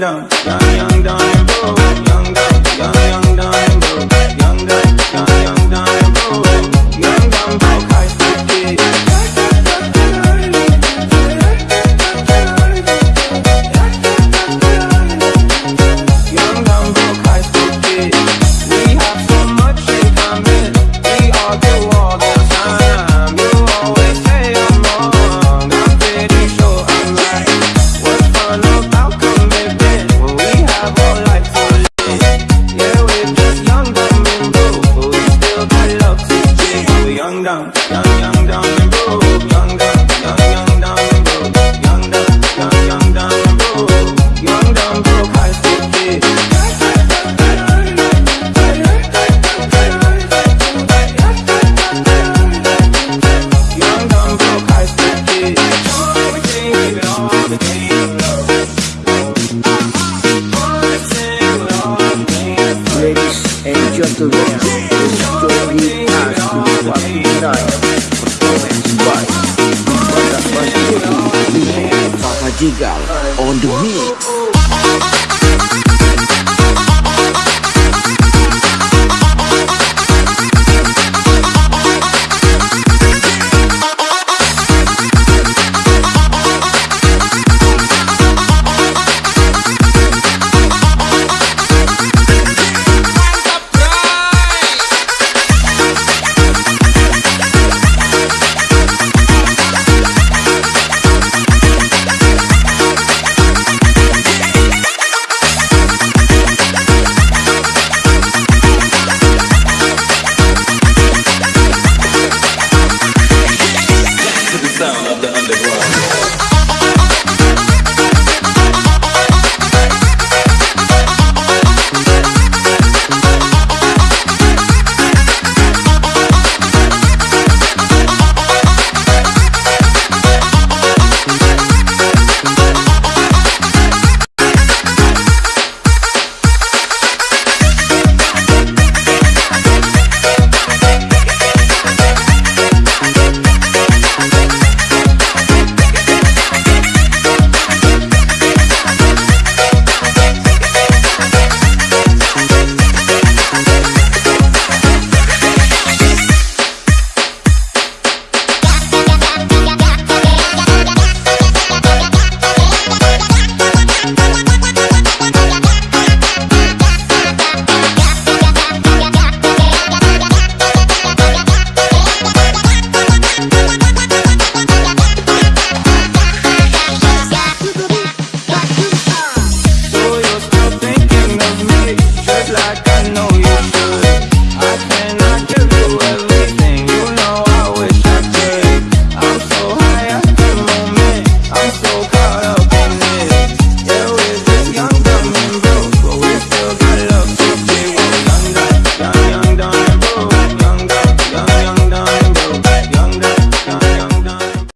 Young, dumb, young, Papa Jigal on the mix.